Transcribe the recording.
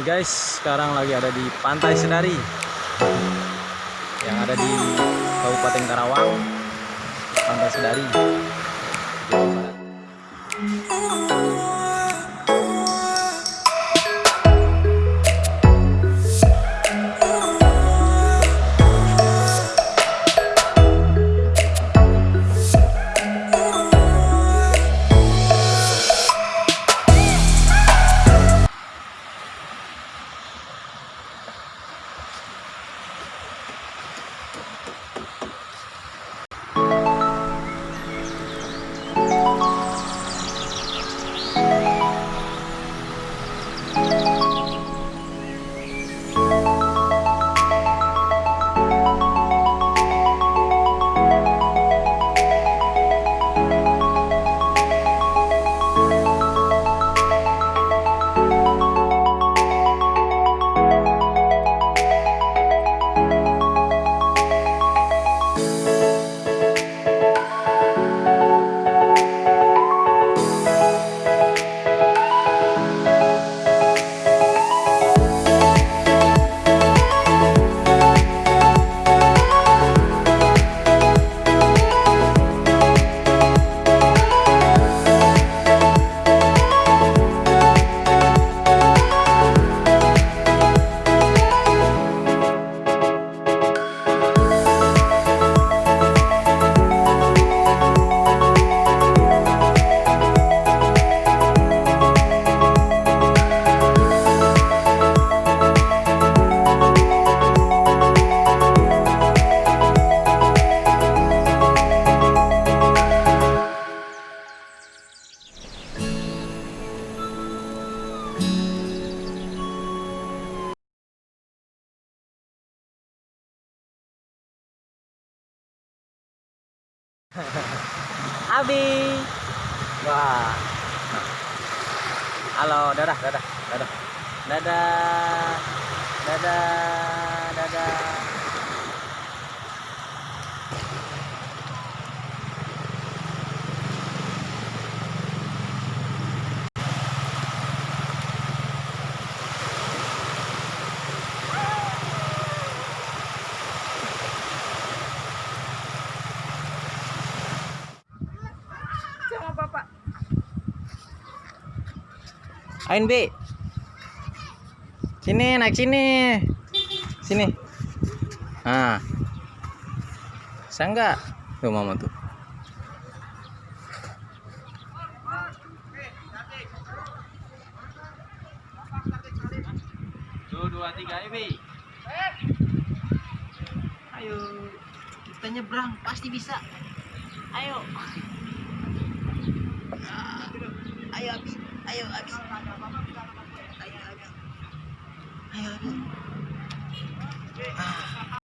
guys, sekarang lagi ada di Pantai Sedari yang ada di Kabupaten Karawang, Pantai Sedari. Abi. Wah. Halo, dadah, dadah, dadah. Dadah. Dadah, dadah. Bapak Ain B. Sini, naik sini. Sini. Nah. Bisa enggak? Tuh mama tuh. Tuh, dua, tiga, Ibi. ayo kita nyebrang pasti bisa ayo ayo habis ayo habis ayo habis ayo habis ah.